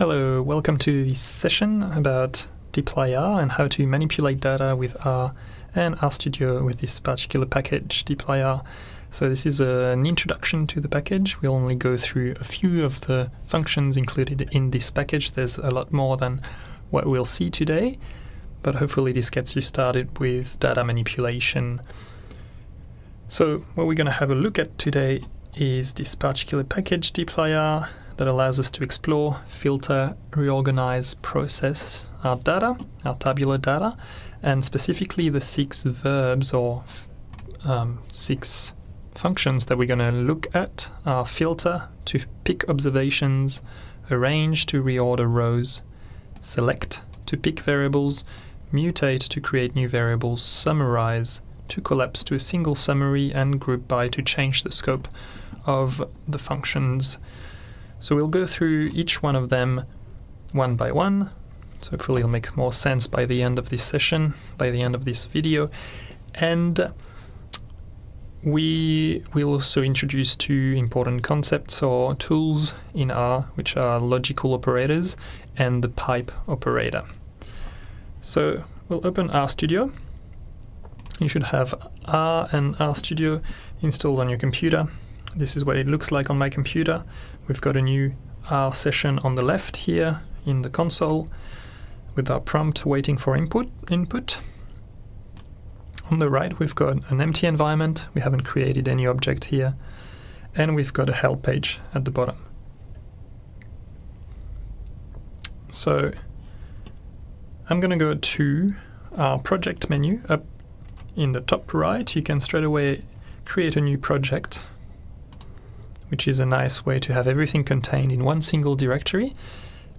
Hello, welcome to this session about dplyr and how to manipulate data with R and RStudio with this particular package, dplyr. So this is an introduction to the package. We'll only go through a few of the functions included in this package. There's a lot more than what we'll see today, but hopefully this gets you started with data manipulation. So what we're going to have a look at today is this particular package, dplyr, that allows us to explore, filter, reorganize, process our data, our tabular data, and specifically the six verbs or um, six functions that we're going to look at. Are filter to pick observations, arrange to reorder rows, select to pick variables, mutate to create new variables, summarize to collapse to a single summary, and group by to change the scope of the functions so we'll go through each one of them one by one. So hopefully it'll make more sense by the end of this session, by the end of this video. And we will also introduce two important concepts or tools in R, which are logical operators and the pipe operator. So we'll open RStudio. You should have R and RStudio installed on your computer. This is what it looks like on my computer. We've got a new R session on the left here in the console with our prompt waiting for input. input. On the right we've got an empty environment, we haven't created any object here, and we've got a help page at the bottom. So I'm going to go to our project menu up in the top right. You can straight away create a new project which is a nice way to have everything contained in one single directory.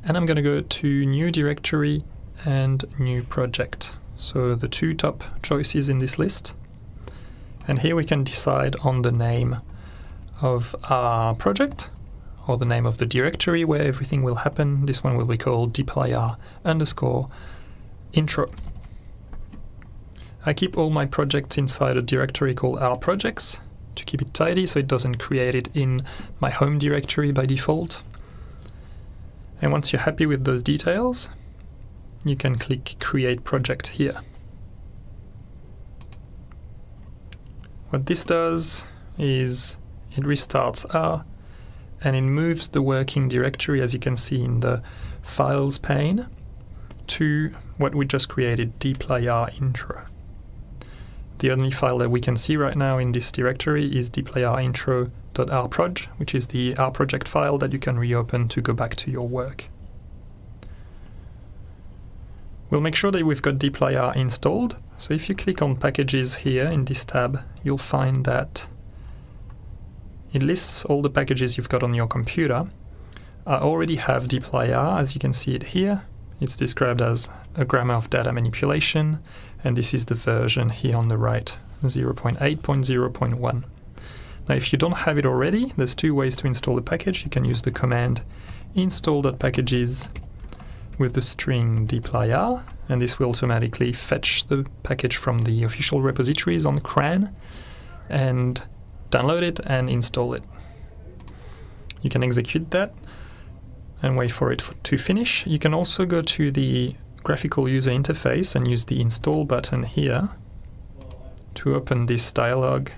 And I'm going to go to new directory and new project. So the two top choices in this list. And here we can decide on the name of our project or the name of the directory where everything will happen. This one will be called dplyr underscore intro. I keep all my projects inside a directory called our projects to keep it tidy so it doesn't create it in my home directory by default. And once you're happy with those details, you can click Create Project here. What this does is it restarts R and it moves the working directory, as you can see in the Files pane, to what we just created, dplyr intro. The only file that we can see right now in this directory is dplyr which is the R project file that you can reopen to go back to your work. We'll make sure that we've got dplyr installed. So if you click on packages here in this tab, you'll find that it lists all the packages you've got on your computer. I already have dplyr, as you can see it here. It's described as a grammar of data manipulation, and this is the version here on the right, 0.8.0.1. Now if you don't have it already, there's two ways to install the package. You can use the command install.packages with the string dplyr, and this will automatically fetch the package from the official repositories on CRAN and download it and install it. You can execute that and wait for it to finish. You can also go to the graphical user interface and use the install button here to open this dialog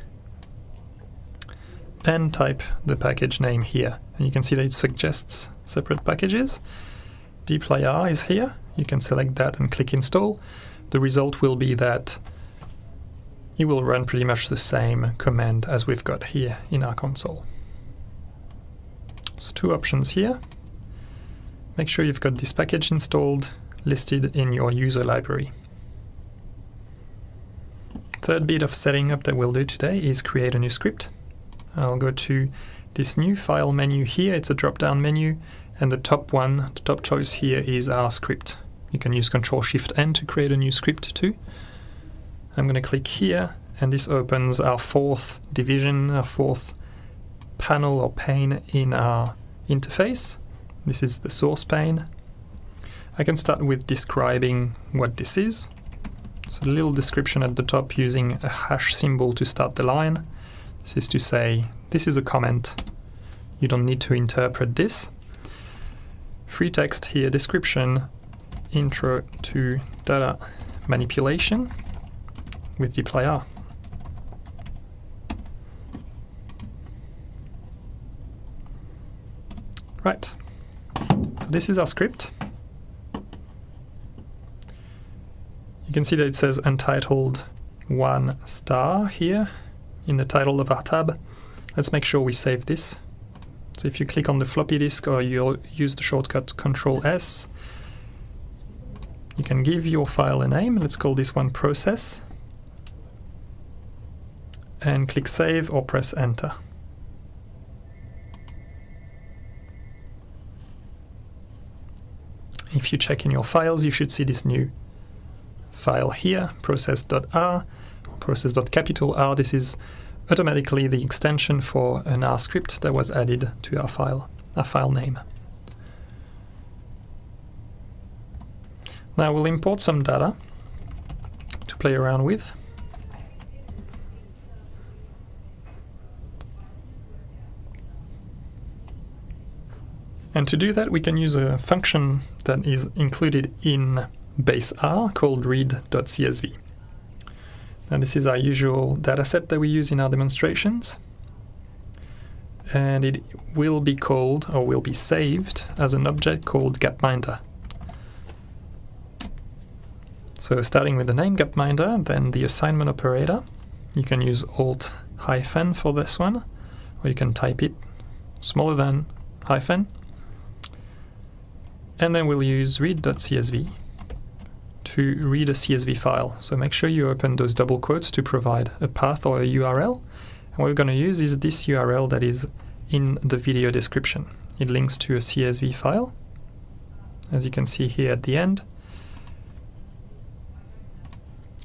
and type the package name here. And you can see that it suggests separate packages. dplyr is here. You can select that and click install. The result will be that it will run pretty much the same command as we've got here in our console. So two options here. Make sure you've got this package installed, listed in your user library. Third bit of setting up that we'll do today is create a new script. I'll go to this new file menu here, it's a drop-down menu, and the top one, the top choice here is our script. You can use Control Shift N to create a new script too. I'm going to click here, and this opens our fourth division, our fourth panel or pane in our interface. This is the source pane. I can start with describing what this is. So a little description at the top using a hash symbol to start the line. This is to say, this is a comment. You don't need to interpret this. free text here, description, intro to data manipulation with dplyr. Right, so this is our script. You can see that it says untitled one star here in the title of our tab. Let's make sure we save this. So if you click on the floppy disk or you use the shortcut Control S, you can give your file a name. Let's call this one process. And click save or press enter. If you check in your files, you should see this new file here, process.r, process.capital R. This is automatically the extension for an R script that was added to our file, our file name. Now we'll import some data to play around with. And to do that, we can use a function that is included in base R called read.csv. And this is our usual dataset that we use in our demonstrations. And it will be called or will be saved as an object called gapminder. So starting with the name gapminder, then the assignment operator. You can use alt hyphen for this one, or you can type it smaller than hyphen and then we'll use read.csv to read a CSV file. So make sure you open those double quotes to provide a path or a URL. And what we're going to use is this URL that is in the video description. It links to a CSV file, as you can see here at the end.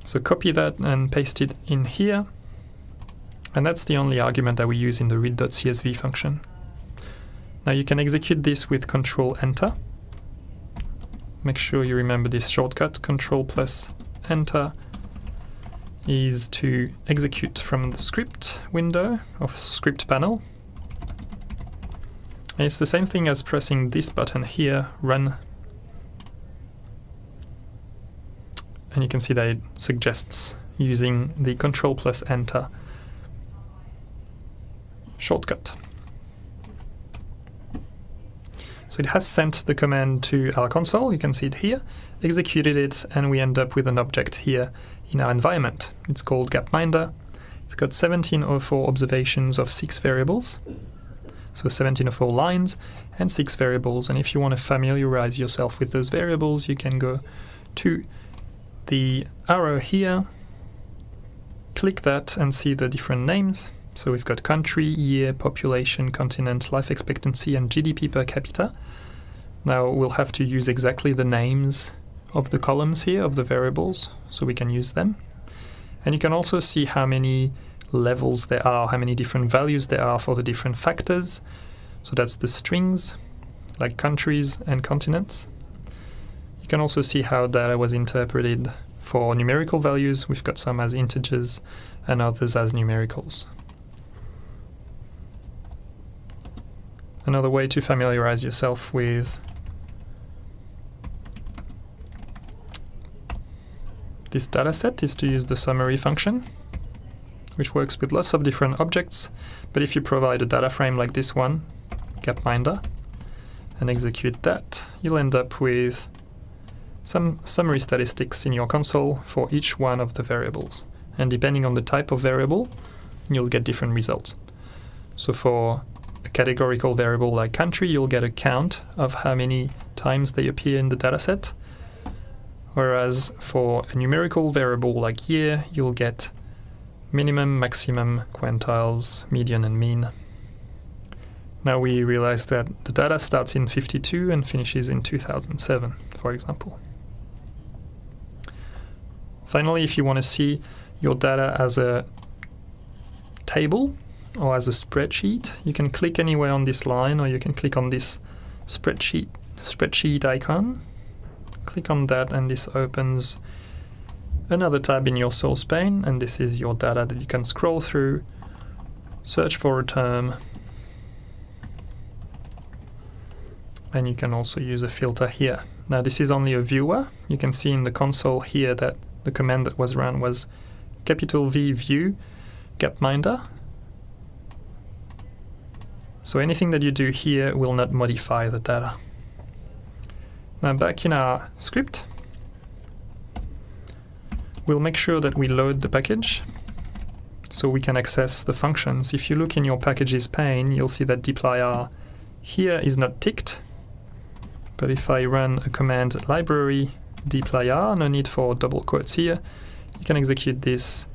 So copy that and paste it in here. And that's the only argument that we use in the read.csv function. Now you can execute this with Control Enter make sure you remember this shortcut, Control plus Enter is to execute from the script window of script panel. And it's the same thing as pressing this button here, run. And you can see that it suggests using the Control plus Enter shortcut. So it has sent the command to our console, you can see it here, executed it, and we end up with an object here in our environment. It's called Gapminder. It's got 1704 observations of six variables, so 1704 lines and six variables. And if you want to familiarize yourself with those variables, you can go to the arrow here, click that and see the different names. So we've got country, year, population, continent, life expectancy, and GDP per capita. Now we'll have to use exactly the names of the columns here, of the variables, so we can use them. And you can also see how many levels there are, how many different values there are for the different factors. So that's the strings, like countries and continents. You can also see how data was interpreted for numerical values. We've got some as integers and others as numericals. Another way to familiarize yourself with this dataset is to use the summary function, which works with lots of different objects, but if you provide a data frame like this one, Gapminder, and execute that, you'll end up with some summary statistics in your console for each one of the variables. And depending on the type of variable, you'll get different results. So for a categorical variable like country, you'll get a count of how many times they appear in the dataset. Whereas for a numerical variable like year, you'll get minimum, maximum, quantiles, median and mean. Now we realize that the data starts in 52 and finishes in 2007, for example. Finally, if you want to see your data as a table, or as a spreadsheet. You can click anywhere on this line or you can click on this spreadsheet spreadsheet icon. Click on that and this opens another tab in your source pane and this is your data that you can scroll through, search for a term and you can also use a filter here. Now this is only a viewer. You can see in the console here that the command that was run was capital V view gapminder. So anything that you do here will not modify the data. Now back in our script, we'll make sure that we load the package so we can access the functions. If you look in your packages pane, you'll see that dplyr here is not ticked. But if I run a command library dplyr, no need for double quotes here, you can execute this.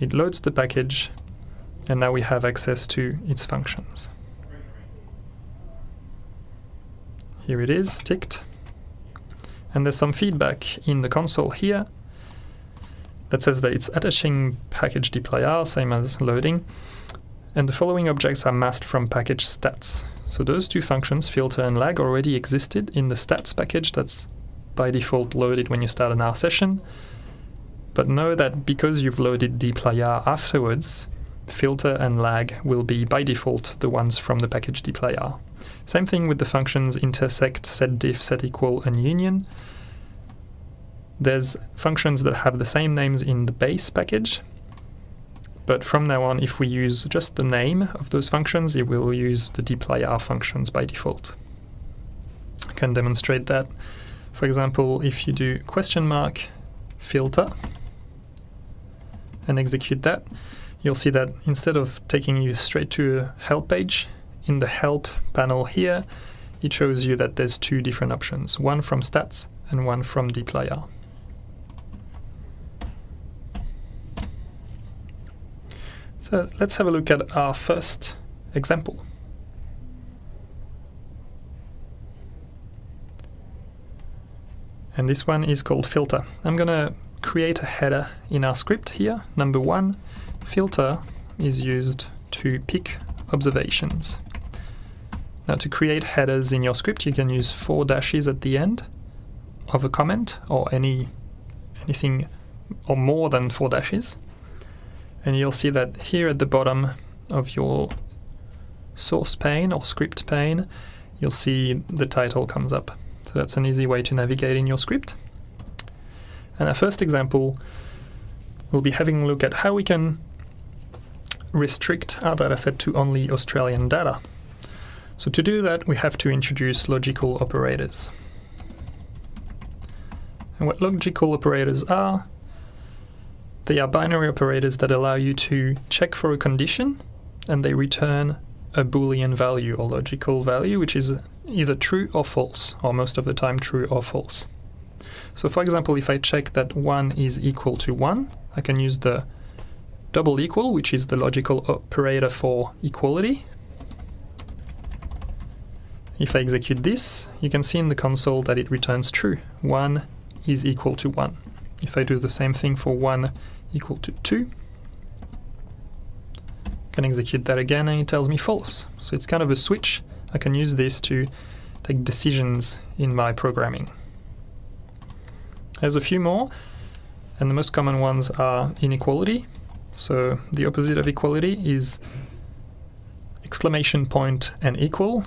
It loads the package, and now we have access to its functions. Here it is, ticked. And there's some feedback in the console here that says that it's attaching package dplyr, same as loading, and the following objects are masked from package stats. So those two functions, filter and lag, already existed in the stats package that's by default loaded when you start an R session. But know that because you've loaded dplyr afterwards, filter and lag will be by default the ones from the package dplyr. Same thing with the functions intersect, setdiff, setequal, and union. There's functions that have the same names in the base package, but from now on, if we use just the name of those functions, it will use the dplyr functions by default. I can demonstrate that. For example, if you do question mark filter and execute that, you'll see that instead of taking you straight to a help page, in the help panel here, it shows you that there's two different options, one from stats and one from dplyr. So let's have a look at our first example. And this one is called filter. I'm going to create a header in our script here. Number one, filter is used to pick observations. Now to create headers in your script, you can use four dashes at the end of a comment or any anything or more than four dashes. And you'll see that here at the bottom of your source pane or script pane you'll see the title comes up. So that's an easy way to navigate in your script. And our first example we'll be having a look at how we can restrict our dataset to only Australian data so to do that we have to introduce logical operators and what logical operators are they are binary operators that allow you to check for a condition and they return a boolean value or logical value which is either true or false or most of the time true or false. So for example if I check that 1 is equal to 1 I can use the double equal which is the logical operator for equality. If I execute this you can see in the console that it returns true 1 is equal to 1. If I do the same thing for 1 equal to 2. I Can execute that again and it tells me false. So it's kind of a switch. I can use this to take decisions in my programming. There's a few more, and the most common ones are inequality. So the opposite of equality is exclamation point and equal.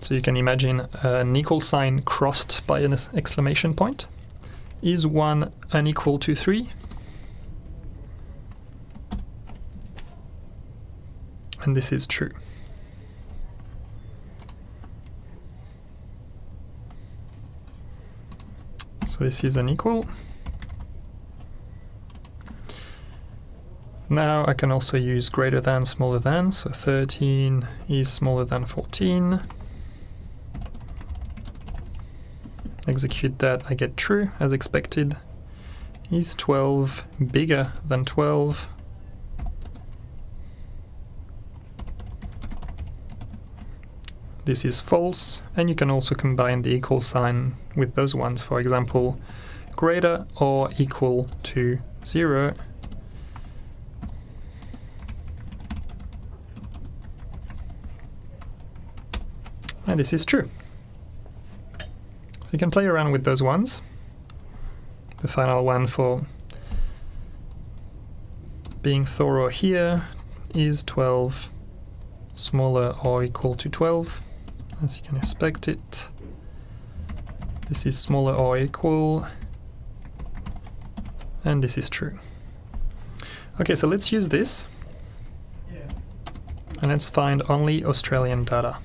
So you can imagine an equal sign crossed by an exclamation point. Is 1 unequal to 3? and this is true. So this is unequal. Now I can also use greater than, smaller than, so 13 is smaller than 14. Execute that, I get true, as expected. Is 12 bigger than 12? this is false, and you can also combine the equal sign with those ones. For example, greater or equal to 0 and this is true. So you can play around with those ones. The final one for being thorough here is 12 smaller or equal to 12 as you can expect it. This is smaller or equal, and this is true. Okay, so let's use this, and let's find only Australian data.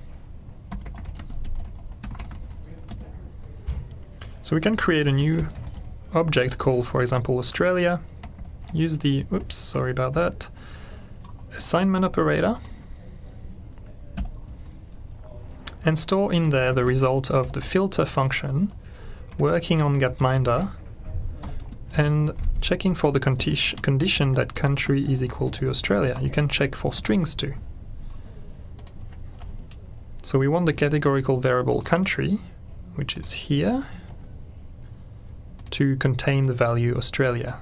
So we can create a new object called, for example, Australia, use the, oops, sorry about that, assignment operator, and store in there the result of the filter function working on Gapminder and checking for the condi condition that country is equal to Australia. You can check for strings too. So we want the categorical variable country, which is here, to contain the value Australia.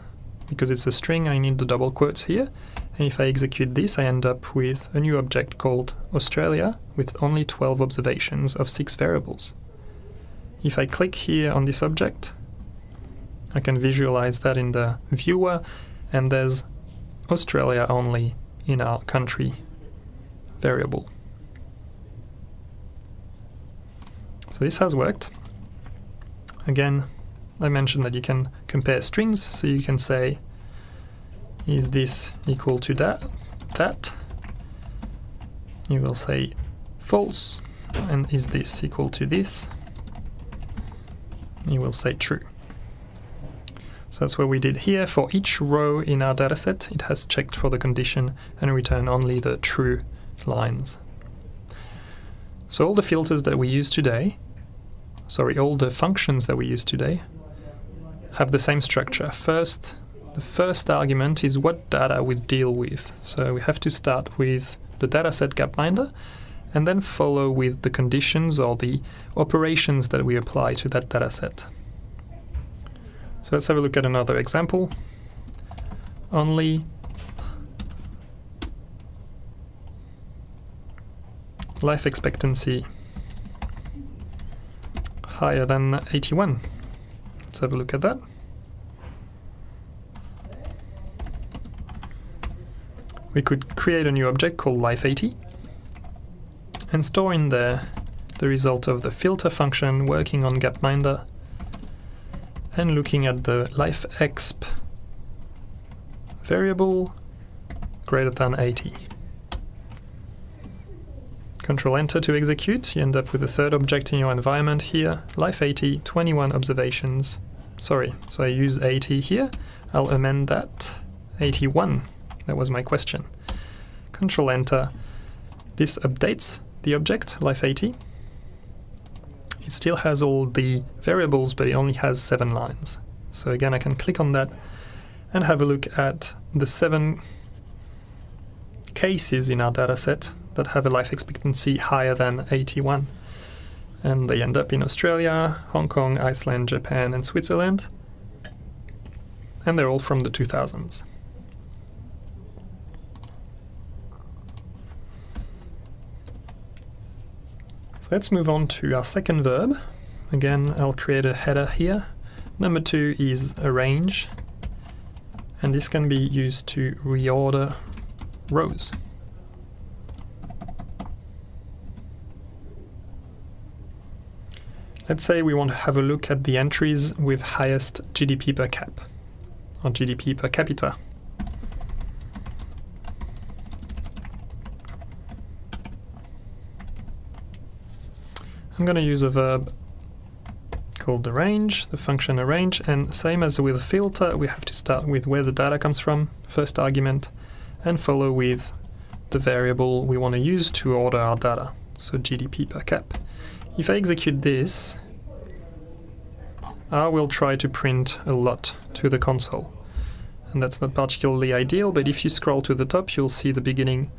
Because it's a string, I need the double quotes here, and if I execute this, I end up with a new object called Australia with only 12 observations of 6 variables. If I click here on this object, I can visualize that in the viewer, and there's Australia only in our country variable. So this has worked. Again, I mentioned that you can compare strings, so you can say is this equal to that? That. You will say false. And is this equal to this? You will say true. So that's what we did here. For each row in our dataset, it has checked for the condition and returned only the true lines. So all the filters that we use today, sorry, all the functions that we use today have the same structure. First, the first argument is what data we deal with. So we have to start with the dataset gapminder and then follow with the conditions or the operations that we apply to that dataset. So let's have a look at another example. Only life expectancy higher than 81. Let's have a look at that. we could create a new object called life80 and store in there the result of the filter function working on gapminder and looking at the lifeexp variable greater than 80. Control enter to execute, you end up with a third object in your environment here, life80, 21 observations. Sorry, so I use 80 here, I'll amend that, 81 that was my question. Control Enter. This updates the object, life80. It still has all the variables, but it only has seven lines. So again, I can click on that and have a look at the seven cases in our dataset that have a life expectancy higher than 81. And they end up in Australia, Hong Kong, Iceland, Japan, and Switzerland. And they're all from the 2000s. So let's move on to our second verb. Again, I'll create a header here. Number two is arrange, and this can be used to reorder rows. Let's say we want to have a look at the entries with highest GDP per cap, or GDP per capita. I'm going to use a verb called arrange, the function arrange, and same as with filter, we have to start with where the data comes from, first argument, and follow with the variable we want to use to order our data, so GDP per cap. If I execute this, I will try to print a lot to the console. And that's not particularly ideal, but if you scroll to the top, you'll see the beginning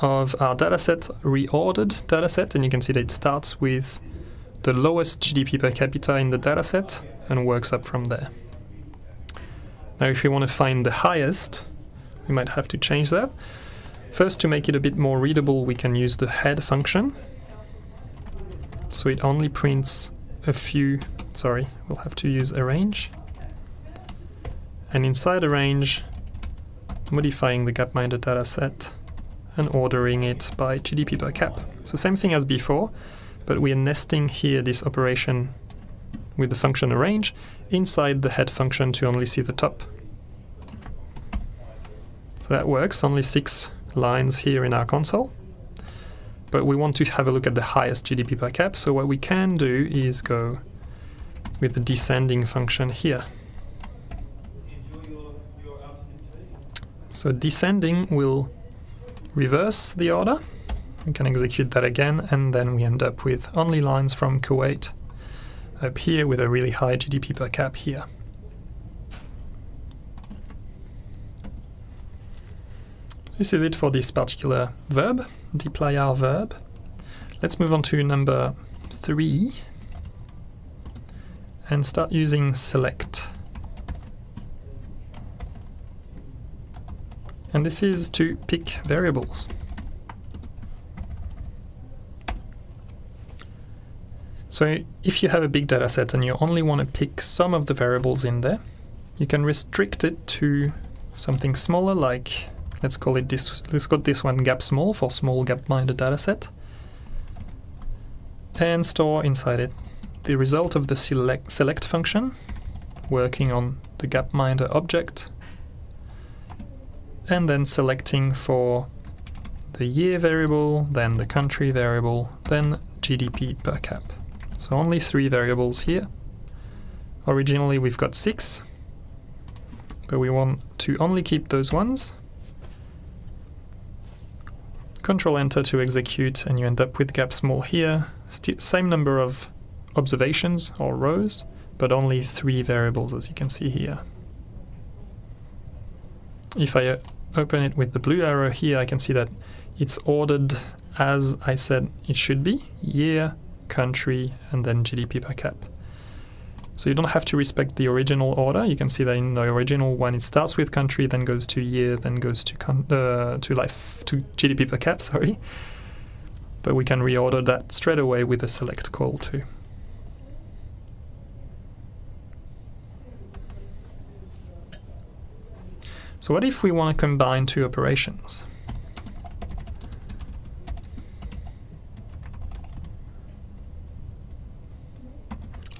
of our dataset, reordered dataset, and you can see that it starts with the lowest GDP per capita in the dataset and works up from there. Now if we want to find the highest, we might have to change that. First, to make it a bit more readable, we can use the head function. So it only prints a few, sorry, we'll have to use arrange. And inside arrange, modifying the gapminder dataset and ordering it by GDP per cap. So same thing as before, but we are nesting here this operation with the function arrange inside the head function to only see the top. So that works, only six lines here in our console. But we want to have a look at the highest GDP per cap, so what we can do is go with the descending function here. So descending will reverse the order. We can execute that again, and then we end up with only lines from Kuwait up here with a really high GDP per cap here. This is it for this particular verb, dplyr verb. Let's move on to number three and start using select. And this is to pick variables. So if you have a big data set and you only want to pick some of the variables in there, you can restrict it to something smaller like let's call it this let's call this one gap small for small gapminder dataset and store inside it the result of the select select function working on the gapminder object and then selecting for the year variable, then the country variable, then GDP per cap. So only three variables here. Originally we've got six, but we want to only keep those ones. Control enter to execute and you end up with gap small here. St same number of observations or rows, but only three variables as you can see here. If I uh, open it with the blue arrow here, I can see that it's ordered as I said it should be, year, country, and then GDP per cap. So you don't have to respect the original order. You can see that in the original one, it starts with country, then goes to year, then goes to uh, to life to GDP per cap. Sorry, but we can reorder that straight away with a select call too. So what if we want to combine two operations?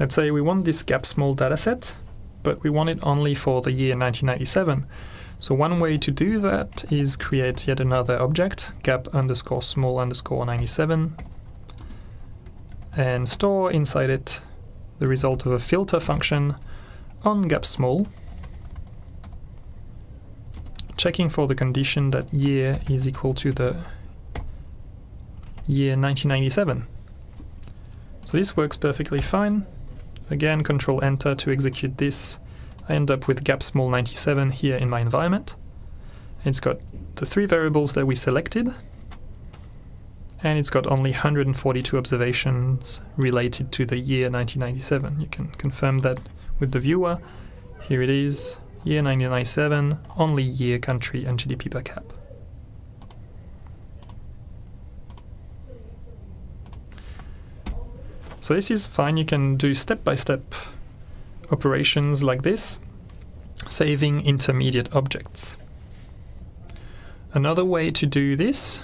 Let's say we want this gap small dataset, but we want it only for the year 1997. So one way to do that is create yet another object, gap underscore small underscore 97, and store inside it the result of a filter function on gap small, checking for the condition that year is equal to the year 1997. So this works perfectly fine. Again, control enter to execute this. I end up with gap small 97 here in my environment. It's got the three variables that we selected, and it's got only 142 observations related to the year 1997. You can confirm that with the viewer. Here it is, year 1997, only year, country, and GDP per cap. So this is fine, you can do step-by-step -step operations like this, saving intermediate objects. Another way to do this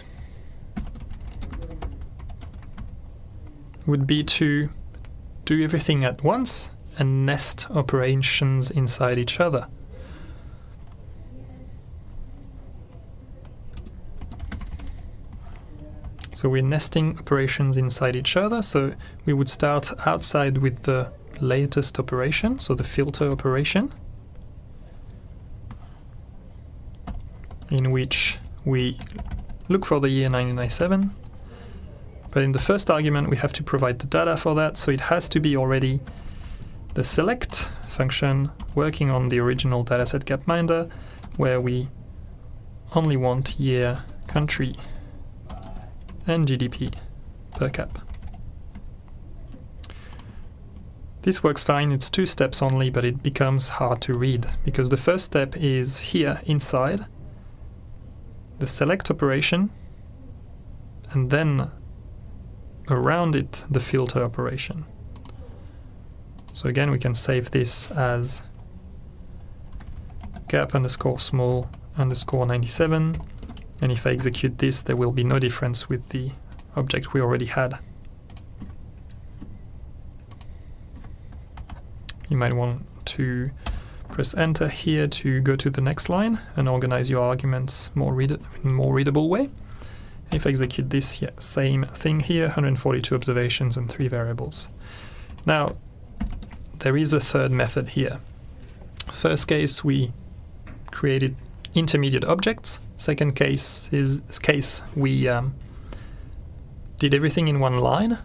would be to do everything at once and nest operations inside each other. So we're nesting operations inside each other. So we would start outside with the latest operation, so the filter operation, in which we look for the year 1997. But in the first argument, we have to provide the data for that, so it has to be already the select function working on the original dataset gapminder, where we only want year country and GDP per cap. This works fine, it's two steps only, but it becomes hard to read, because the first step is here inside, the select operation, and then around it the filter operation. So again we can save this as gap underscore small underscore 97 and if I execute this, there will be no difference with the object we already had. you might want to press enter here to go to the next line and organize your arguments more read in a more readable way. If I execute this, yeah, same thing here, 142 observations and three variables. Now, there is a third method here. First case, we created intermediate objects. Second case is case we um, did everything in one line,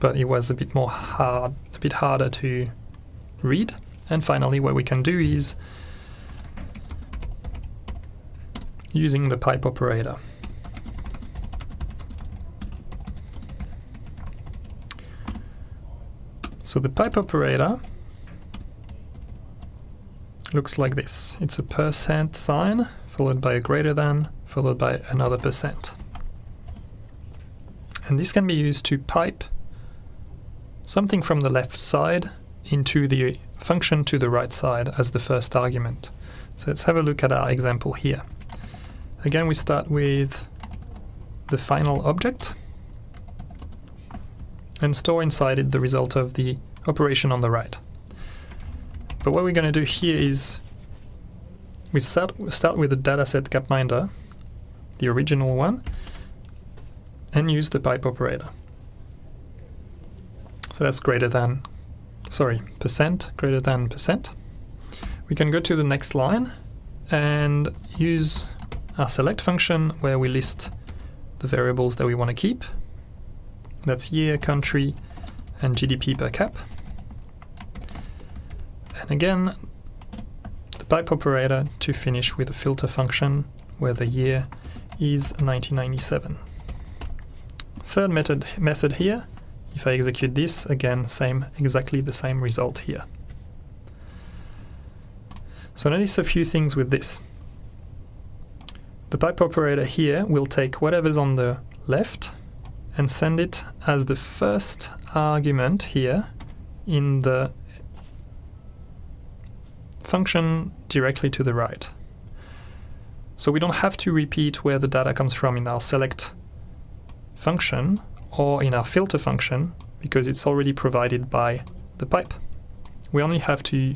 but it was a bit more hard, a bit harder to read. And finally, what we can do is using the pipe operator. So the pipe operator looks like this. It's a percent sign followed by a greater than followed by another percent. And this can be used to pipe something from the left side into the function to the right side as the first argument. So let's have a look at our example here. Again, we start with the final object and store inside it the result of the operation on the right. But what we're going to do here is we start, start with the dataset gapminder, the original one, and use the pipe operator. So that's greater than, sorry, percent, greater than percent. We can go to the next line and use our select function where we list the variables that we want to keep. That's year, country, and GDP per cap. And again, the pipe operator to finish with a filter function where the year is 1997. Third method, method here, if I execute this, again, same, exactly the same result here. So notice a few things with this. The pipe operator here will take whatever's on the left and send it as the first argument here in the function directly to the right. So we don't have to repeat where the data comes from in our select function or in our filter function because it's already provided by the pipe. We only have to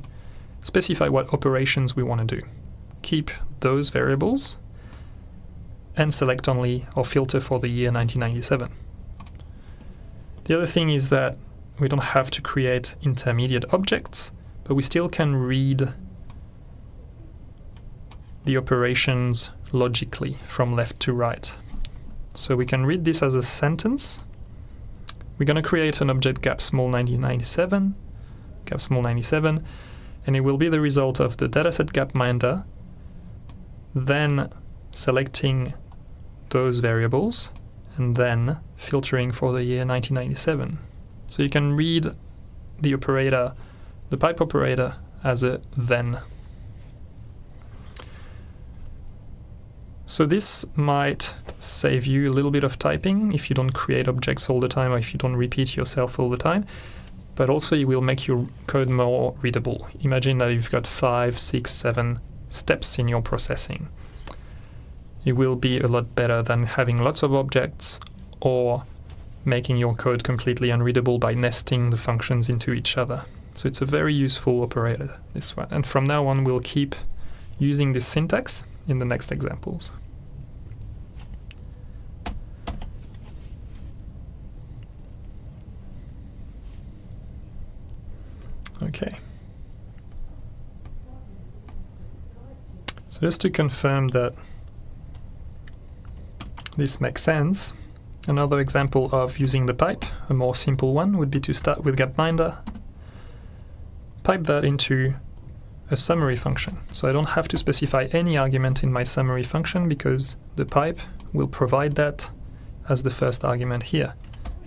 specify what operations we want to do. Keep those variables and select only or filter for the year 1997. The other thing is that we don't have to create intermediate objects, but we still can read the operations logically from left to right. So we can read this as a sentence. We're going to create an object gap small 1997, gap small 97, and it will be the result of the dataset gapminder, then selecting those variables, and then filtering for the year 1997. So you can read the operator, the pipe operator, as a then So this might save you a little bit of typing if you don't create objects all the time or if you don't repeat yourself all the time, but also it will make your code more readable. Imagine that you've got five, six, seven steps in your processing. It will be a lot better than having lots of objects or making your code completely unreadable by nesting the functions into each other. So it's a very useful operator, this one. And from now on, we'll keep using this syntax in the next examples. Okay. So just to confirm that this makes sense, another example of using the pipe, a more simple one, would be to start with gapminder, pipe that into a summary function. So I don't have to specify any argument in my summary function because the pipe will provide that as the first argument here.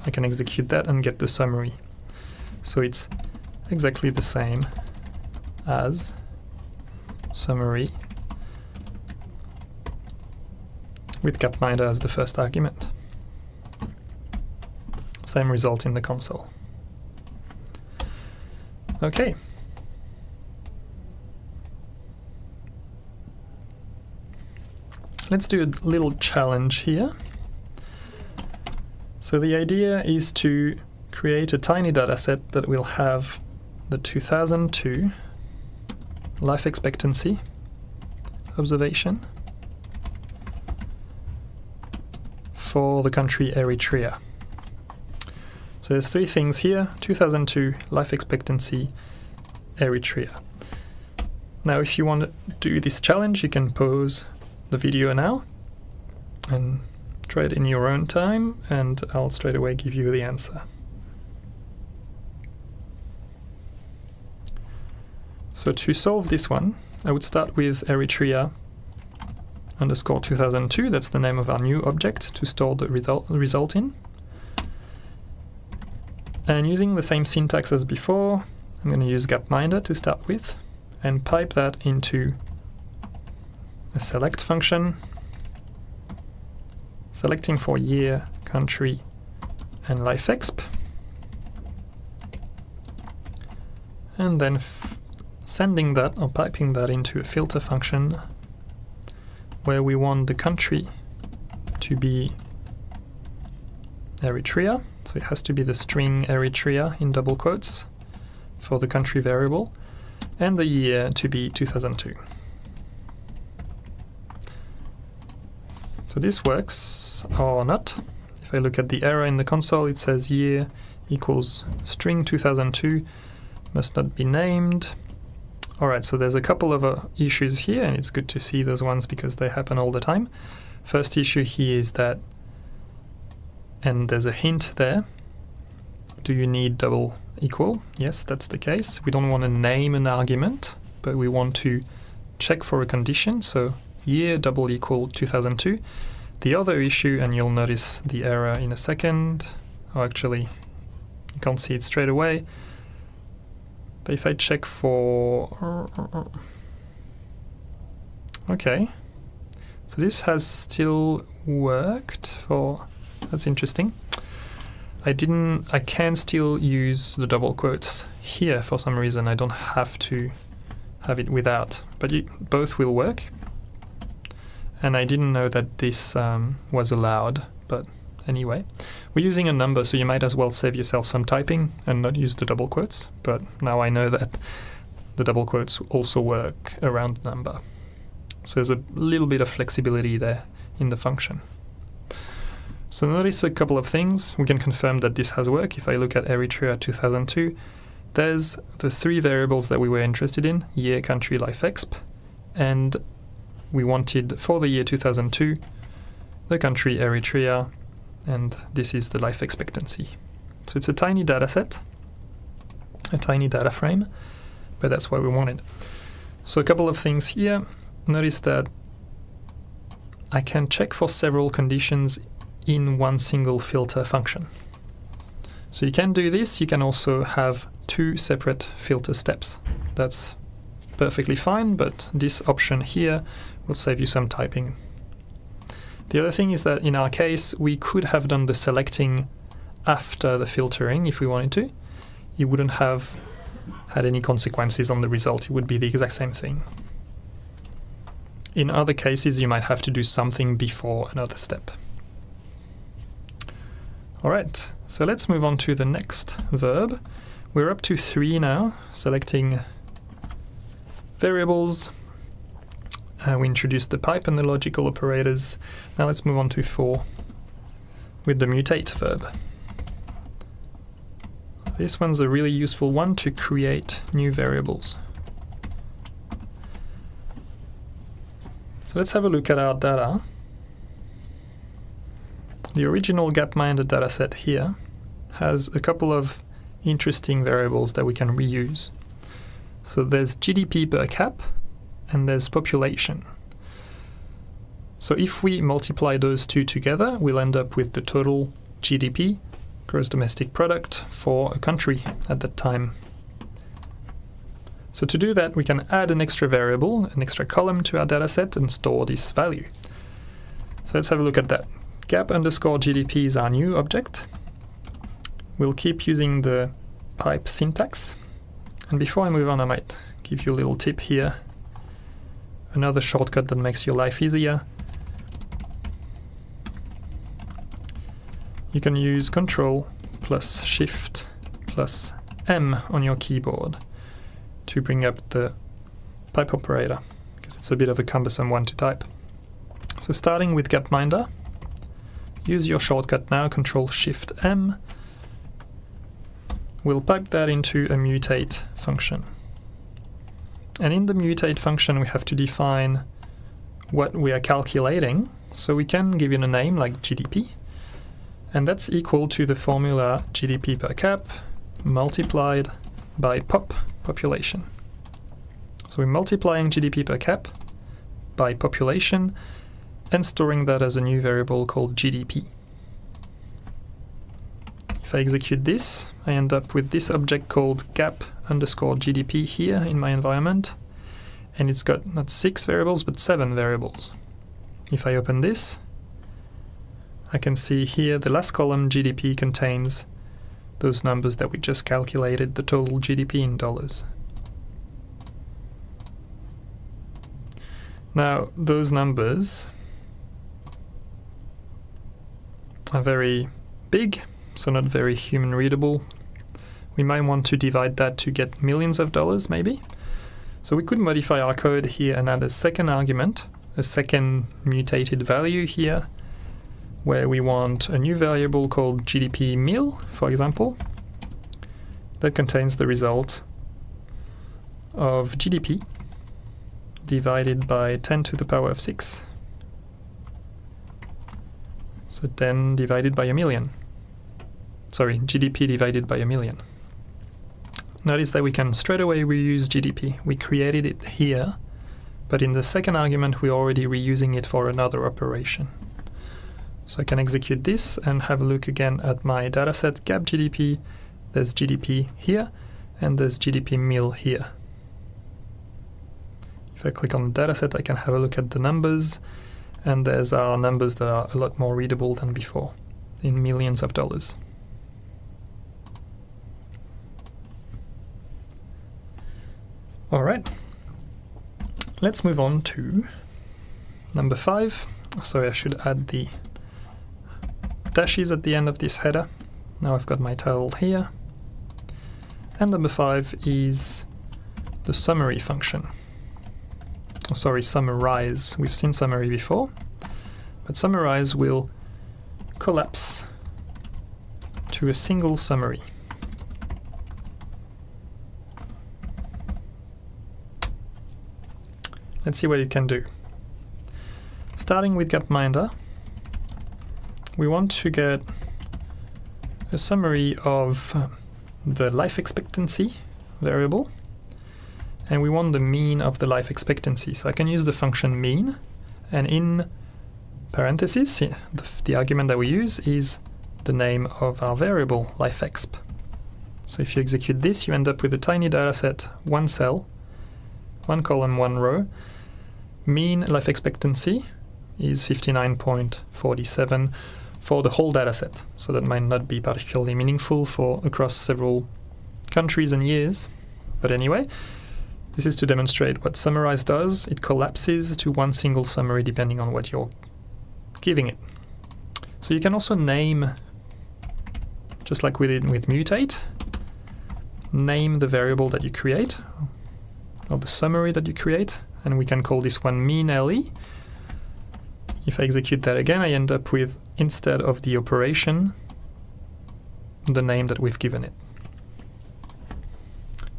I can execute that and get the summary. So it's exactly the same as summary with gapminder as the first argument. Same result in the console. Okay. Let's do a little challenge here. So the idea is to create a tiny dataset that will have the 2002 life expectancy observation for the country Eritrea. So there's three things here 2002 life expectancy Eritrea. Now, if you want to do this challenge, you can pause the video now and try it in your own time, and I'll straight away give you the answer. So to solve this one, I would start with Eritrea underscore 2002, that's the name of our new object to store the result, result in. And using the same syntax as before, I'm going to use gapminder to start with and pipe that into a select function, selecting for year, country, and lifeexp, and then sending that or piping that into a filter function where we want the country to be Eritrea, so it has to be the string Eritrea in double quotes for the country variable, and the year to be 2002. So this works or not. If I look at the error in the console, it says year equals string 2002 must not be named. Alright, so there's a couple of uh, issues here, and it's good to see those ones because they happen all the time. First issue here is that, and there's a hint there, do you need double equal? Yes, that's the case. We don't want to name an argument, but we want to check for a condition, so year double equal 2002. The other issue, and you'll notice the error in a second, or actually you can't see it straight away, but if I check for... Okay. So this has still worked for... That's interesting. I didn't... I can still use the double quotes here for some reason. I don't have to have it without. But you, both will work. And I didn't know that this um, was allowed, but anyway. We're using a number, so you might as well save yourself some typing and not use the double quotes, but now I know that the double quotes also work around number. So there's a little bit of flexibility there in the function. So notice a couple of things. We can confirm that this has worked. If I look at Eritrea 2002, there's the three variables that we were interested in, year, country, life exp, and we wanted for the year 2002 the country Eritrea and this is the life expectancy. So it's a tiny data set, a tiny data frame, but that's what we wanted. So a couple of things here. Notice that I can check for several conditions in one single filter function. So you can do this, you can also have two separate filter steps. That's perfectly fine, but this option here will save you some typing the other thing is that in our case, we could have done the selecting after the filtering if we wanted to. You wouldn't have had any consequences on the result. It would be the exact same thing. In other cases, you might have to do something before another step. Alright, so let's move on to the next verb. We're up to three now, selecting variables, uh, we introduced the pipe and the logical operators. Now let's move on to 4 with the mutate verb. This one's a really useful one to create new variables. So let's have a look at our data. The original Gapminder dataset here has a couple of interesting variables that we can reuse. So there's GDP per cap, and there's population. So if we multiply those two together, we'll end up with the total GDP, gross domestic product, for a country at that time. So to do that, we can add an extra variable, an extra column to our dataset and store this value. So let's have a look at that. Gap underscore GDP is our new object. We'll keep using the pipe syntax. And before I move on, I might give you a little tip here another shortcut that makes your life easier. You can use Control plus Shift plus M on your keyboard to bring up the pipe operator because it's a bit of a cumbersome one to type. So starting with Gapminder, use your shortcut now, Control Shift M. We'll pipe that into a mutate function. And in the mutate function we have to define what we are calculating. So we can give it a name like GDP. And that's equal to the formula GDP per cap multiplied by pop population. So we're multiplying GDP per cap by population and storing that as a new variable called GDP. If I execute this, I end up with this object called gap underscore GDP here in my environment, and it's got not six variables but seven variables. If I open this, I can see here the last column GDP contains those numbers that we just calculated, the total GDP in dollars. Now, those numbers are very big, so not very human readable. We might want to divide that to get millions of dollars, maybe. So we could modify our code here and add a second argument, a second mutated value here, where we want a new variable called GDP mil, for example, that contains the result of GDP divided by 10 to the power of 6. So 10 divided by a million. Sorry, GDP divided by a million. Notice that we can straight away reuse GDP. We created it here, but in the second argument we're already reusing it for another operation. So I can execute this and have a look again at my dataset gap GDP. There's GDP here and there's GDP mil here. If I click on the dataset I can have a look at the numbers and there's our numbers that are a lot more readable than before in millions of dollars. Alright, let's move on to number five. Sorry, I should add the dashes at the end of this header. Now I've got my title here. And number five is the summary function. Oh, sorry, summarize. We've seen summary before, but summarize will collapse to a single summary. Let's see what it can do. Starting with Gapminder, we want to get a summary of the life expectancy variable and we want the mean of the life expectancy. So I can use the function mean and in parentheses the, the argument that we use is the name of our variable lifeexp. So if you execute this you end up with a tiny data set, one cell, one column, one row. Mean life expectancy is 59.47 for the whole dataset. So that might not be particularly meaningful for across several countries and years. But anyway, this is to demonstrate what summarize does. It collapses to one single summary depending on what you're giving it. So you can also name, just like we did with mutate, name the variable that you create, or the summary that you create, and we can call this one mean LE, if I execute that again, I end up with, instead of the operation, the name that we've given it.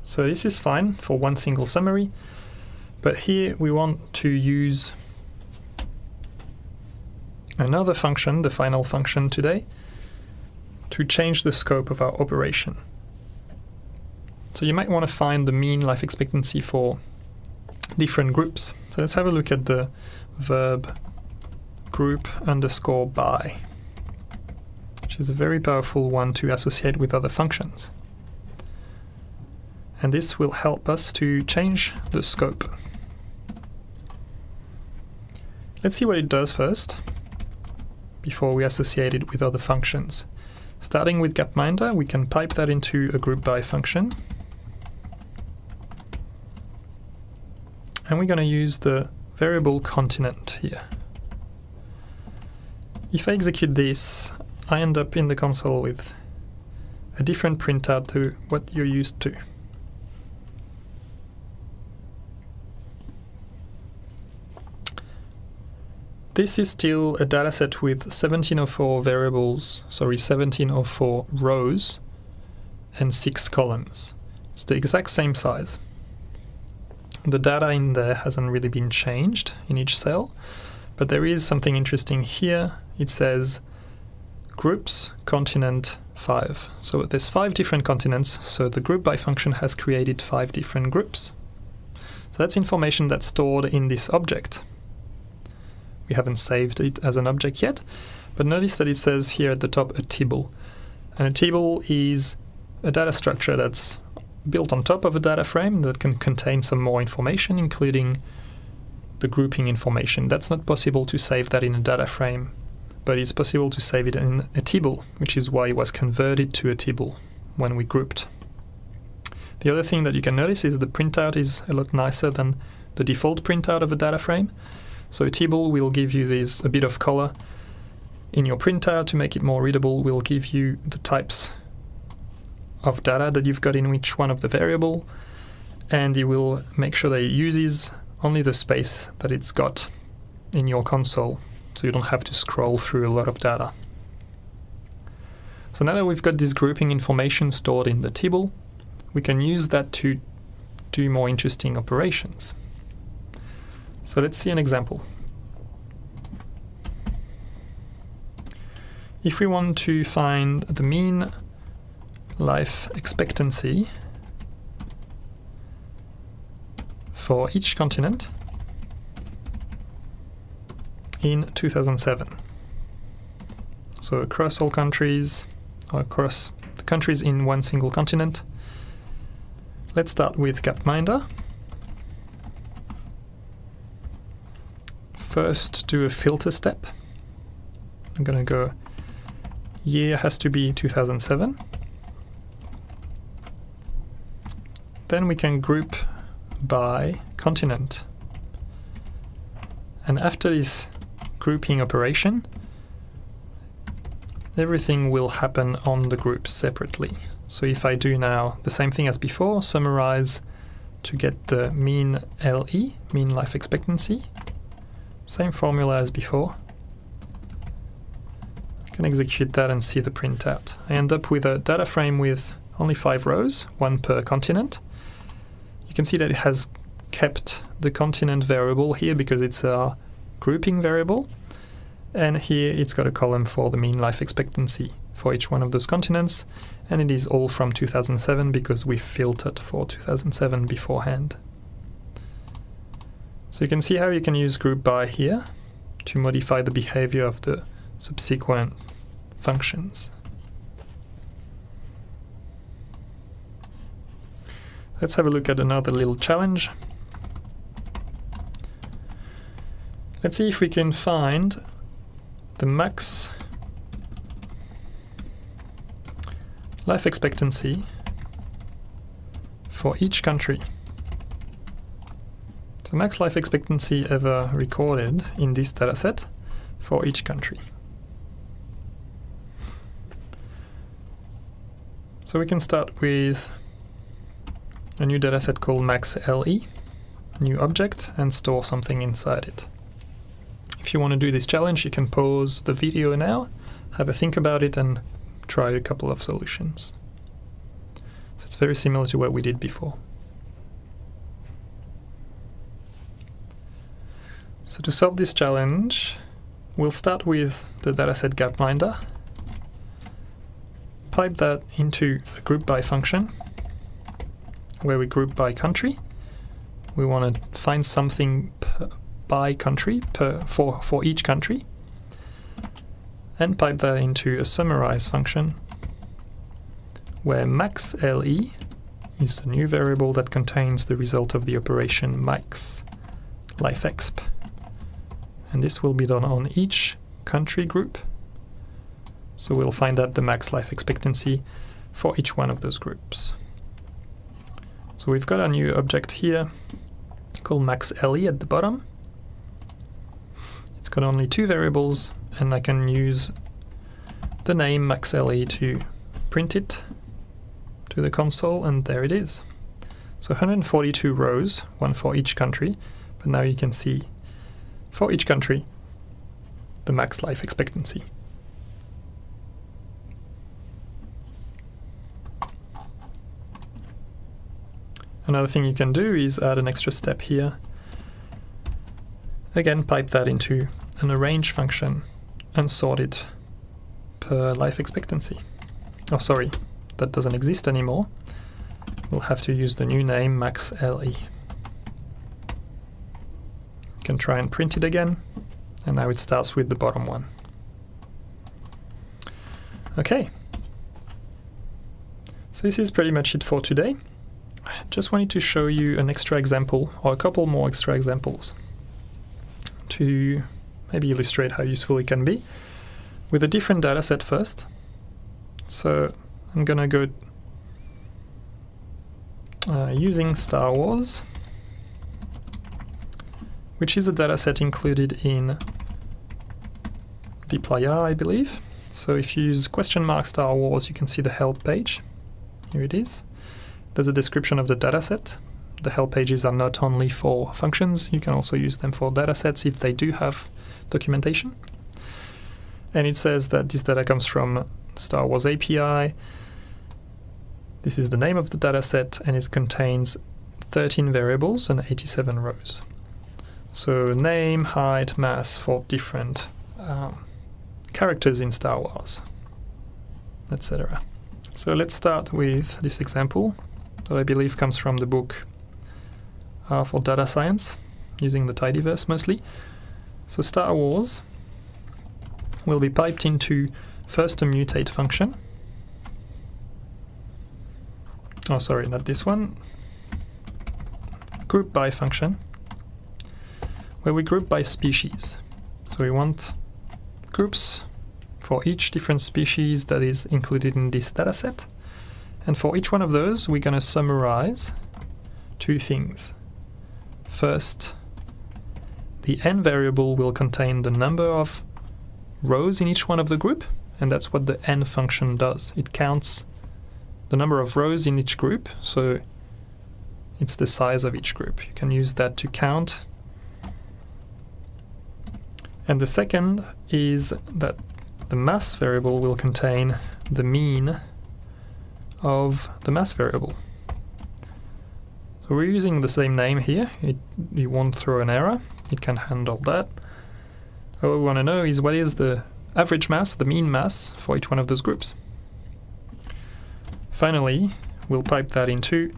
So this is fine for one single summary, but here we want to use another function, the final function today, to change the scope of our operation. So you might want to find the mean life expectancy for different groups. So let's have a look at the verb group underscore by, which is a very powerful one to associate with other functions. And this will help us to change the scope. Let's see what it does first, before we associate it with other functions. Starting with Gapminder, we can pipe that into a group by function. And we're going to use the variable continent here. If I execute this, I end up in the console with a different printout to what you're used to. This is still a dataset with 1704 variables, sorry, 1704 rows and 6 columns. It's the exact same size. The data in there hasn't really been changed in each cell, but there is something interesting here. It says groups continent 5. So there's five different continents, so the group by function has created five different groups. So that's information that's stored in this object. We haven't saved it as an object yet, but notice that it says here at the top a tibble. And a tibble is a data structure that's built on top of a data frame that can contain some more information, including the grouping information. That's not possible to save that in a data frame, but it's possible to save it in a table, which is why it was converted to a table when we grouped. The other thing that you can notice is the printout is a lot nicer than the default printout of a data frame. So a tibble will give you this a bit of color in your printout to make it more readable. Will give you the types of data that you've got in each one of the variable, and it will make sure that it uses only the space that it's got in your console, so you don't have to scroll through a lot of data. So now that we've got this grouping information stored in the table, we can use that to do more interesting operations. So let's see an example. If we want to find the mean life expectancy for each continent in 2007. So across all countries, or across the countries in one single continent. Let's start with Gapminder. first do a filter step. I'm going to go year has to be 2007. Then we can group by continent. And after this grouping operation, everything will happen on the groups separately. So if I do now the same thing as before, summarize to get the mean LE, mean life expectancy, same formula as before. I can execute that and see the printout. I end up with a data frame with only five rows, one per continent. You can see that it has kept the continent variable here because it's a grouping variable. And here it's got a column for the mean life expectancy for each one of those continents. And it is all from 2007 because we filtered for 2007 beforehand. So you can see how you can use group by here to modify the behavior of the subsequent functions. Let's have a look at another little challenge. Let's see if we can find the max life expectancy for each country. So max life expectancy ever recorded in this dataset for each country. So we can start with a new dataset called maxLE, new object, and store something inside it. If you want to do this challenge, you can pause the video now, have a think about it, and try a couple of solutions. So it's very similar to what we did before. So to solve this challenge, we'll start with the dataset gapminder, pipe that into a group by function, where we group by country. We want to find something by country per for, for each country, and pipe that into a summarize function, where max LE is the new variable that contains the result of the operation max lifeexp and this will be done on each country group. So we'll find out the max life expectancy for each one of those groups. So we've got a new object here called maxLE at the bottom. It's got only two variables and I can use the name maxLE to print it to the console, and there it is. So 142 rows, one for each country, but now you can see for each country the max life expectancy. Another thing you can do is add an extra step here. Again, pipe that into an arrange function and sort it per life expectancy. Oh, sorry, that doesn't exist anymore. We'll have to use the new name max LE. You can try and print it again, and now it starts with the bottom one. Okay. So this is pretty much it for today. Just wanted to show you an extra example, or a couple more extra examples, to maybe illustrate how useful it can be, with a different dataset first. So I'm gonna go uh, using Star Wars, which is a dataset included in dplyr, I believe. So if you use question mark Star Wars, you can see the help page. Here it is. There's a description of the dataset. The help pages are not only for functions, you can also use them for datasets if they do have documentation. And it says that this data comes from Star Wars API. This is the name of the dataset and it contains 13 variables and 87 rows. So name, height, mass for different um, characters in Star Wars, etc. So let's start with this example that I believe comes from the book uh, for data science, using the tidyverse mostly. So Star Wars will be piped into first a mutate function. Oh, sorry, not this one. Group by function, where we group by species. So we want groups for each different species that is included in this dataset. And for each one of those, we're going to summarize two things. First, the n variable will contain the number of rows in each one of the group, and that's what the n function does. It counts the number of rows in each group, so it's the size of each group. You can use that to count. And the second is that the mass variable will contain the mean of the mass variable. So we're using the same name here, it, you won't throw an error, it can handle that. What we want to know is what is the average mass, the mean mass, for each one of those groups. Finally, we'll pipe that into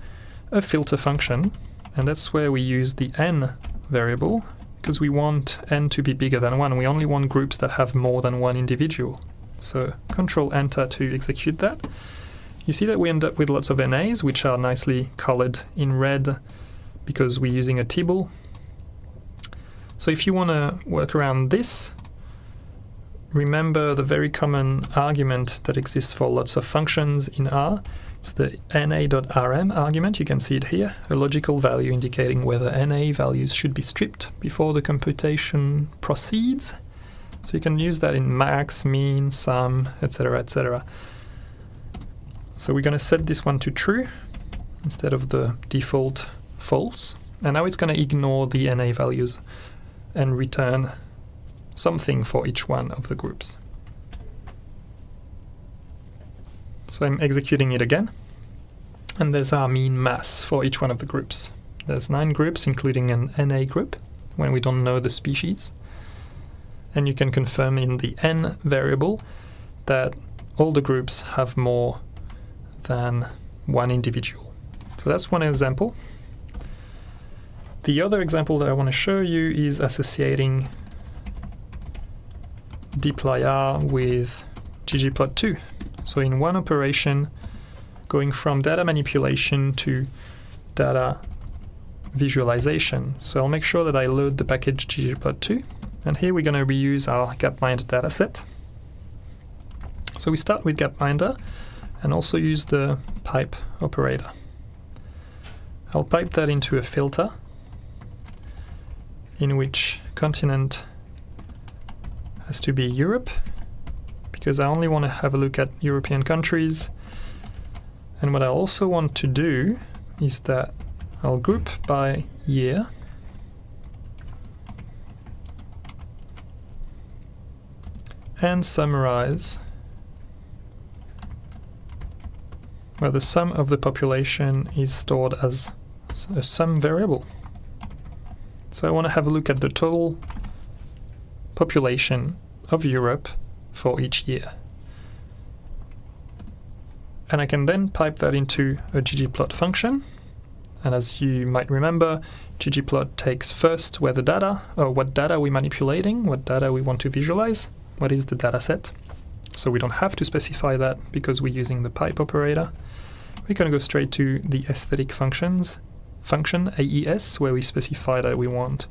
a filter function, and that's where we use the n variable, because we want n to be bigger than 1. We only want groups that have more than one individual. So control enter to execute that. You see that we end up with lots of NAs, which are nicely colored in red because we're using a tibble. So if you want to work around this, remember the very common argument that exists for lots of functions in R. It's the na.rm argument, you can see it here, a logical value indicating whether na values should be stripped before the computation proceeds. So you can use that in max, mean, sum, etc, etc. So we're going to set this one to true instead of the default false. And now it's going to ignore the NA values and return something for each one of the groups. So I'm executing it again. And there's our mean mass for each one of the groups. There's nine groups, including an NA group, when we don't know the species. And you can confirm in the n variable that all the groups have more than one individual. So that's one example. The other example that I want to show you is associating dplyr with ggplot2. So in one operation, going from data manipulation to data visualization. So I'll make sure that I load the package ggplot2. And here we're going to reuse our gapminder dataset. So we start with gapminder and also use the pipe operator. I'll pipe that into a filter in which continent has to be Europe because I only want to have a look at European countries And what I also want to do is that I'll group by year and summarize where the sum of the population is stored as a sum variable. So I want to have a look at the total population of Europe for each year. And I can then pipe that into a ggplot function. And as you might remember, ggplot takes first where the data, or what data we're manipulating, what data we want to visualize, what is the data set. So we don't have to specify that because we're using the pipe operator. Going to go straight to the aesthetic functions function AES where we specify that we want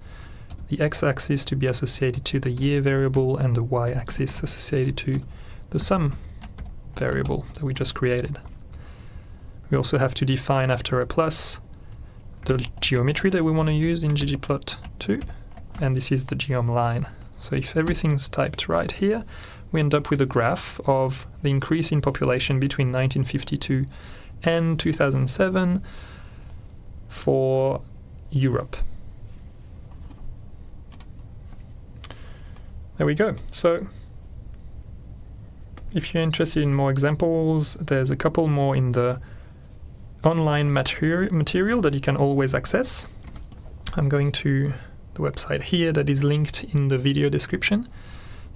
the x-axis to be associated to the year variable and the y-axis associated to the sum variable that we just created. We also have to define after a plus the geometry that we want to use in ggplot2 and this is the geom line. So if everything's typed right here, we end up with a graph of the increase in population between 1952 and 2007 for Europe. There we go. So if you're interested in more examples, there's a couple more in the online materi material that you can always access. I'm going to the website here that is linked in the video description.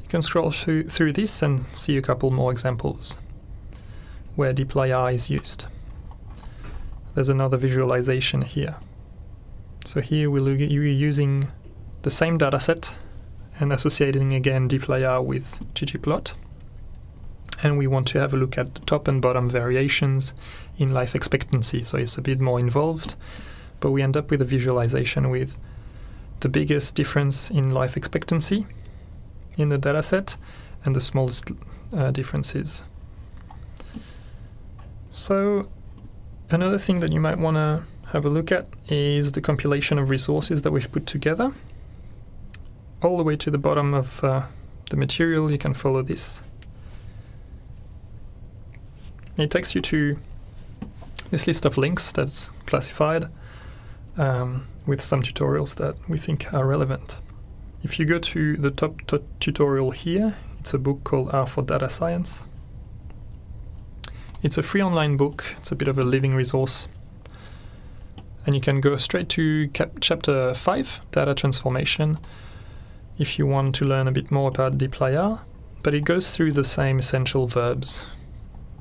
You can scroll through, this and see a couple more examples where dplyr is used. There's another visualization here. So here we're using the same dataset and associating again dplyr with ggplot. And we want to have a look at the top and bottom variations in life expectancy. So it's a bit more involved, but we end up with a visualization with the biggest difference in life expectancy in the dataset and the smallest uh, differences. So another thing that you might want to have a look at is the compilation of resources that we've put together all the way to the bottom of uh, the material you can follow this. It takes you to this list of links that's classified um, with some tutorials that we think are relevant. If you go to the top tutorial here, it's a book called R for Data Science. It's a free online book, it's a bit of a living resource. And you can go straight to chapter 5, Data Transformation, if you want to learn a bit more about dplyr, but it goes through the same essential verbs,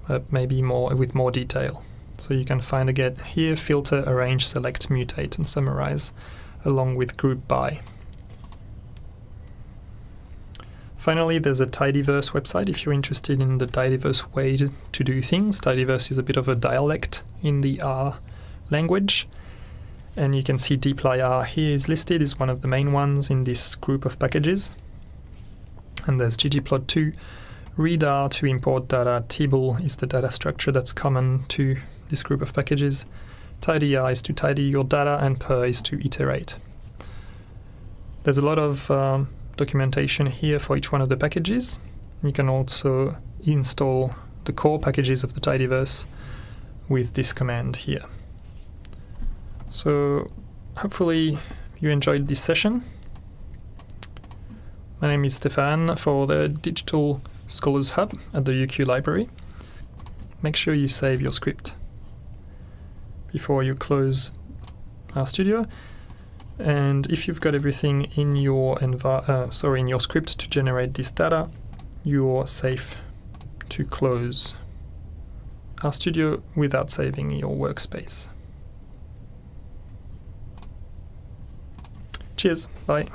uh, maybe more with more detail. So you can find again here filter, arrange, select, mutate and summarize along with group by. Finally, there's a tidyverse website if you're interested in the tidyverse way to, to do things. Tidyverse is a bit of a dialect in the R language. And you can see dplyr here is listed is one of the main ones in this group of packages. And there's ggplot2 readr to import data. Tibble is the data structure that's common to this group of packages. Tidyr is to tidy your data and purrr is to iterate. There's a lot of um, documentation here for each one of the packages you can also install the core packages of the tidyverse with this command here so hopefully you enjoyed this session. My name is Stéphane for the Digital Scholars Hub at the UQ Library. Make sure you save your script before you close RStudio. And if you've got everything in your uh, sorry in your script to generate this data, you're safe to close RStudio without saving your workspace. Cheers. Bye.